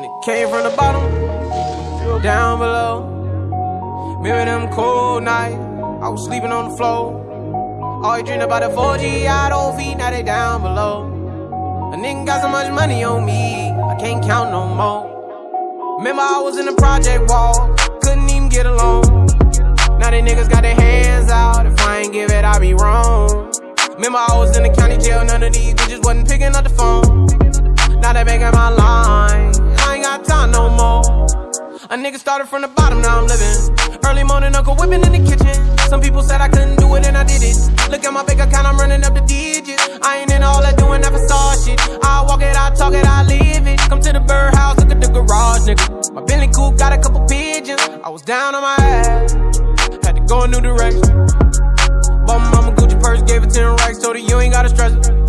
And it came from the bottom, down below. Remember them cold nights, I was sleeping on the floor. Always dream about the 4G, I don't feed, now they down below. A nigga got so much money on me, I can't count no more. Remember I was in the project wall, couldn't even get along. Now they niggas got their hands out, if I ain't give it, I be wrong. Remember I was in the county jail, none of these bitches wasn't picking up the phone. A nigga started from the bottom, now I'm living. Early morning, Uncle whipping in the kitchen. Some people said I couldn't do it, and I did it. Look at my bank account, I'm running up the digits. I ain't in all that doing that facade shit. I walk it, I talk it, I live it. Come to the birdhouse, look at the garage, nigga. My Bentley coupe got a couple pigeons. I was down on my ass, had to go a new direction. Bought my mama Gucci purse, gave it 10 racks, told her you ain't gotta stress it.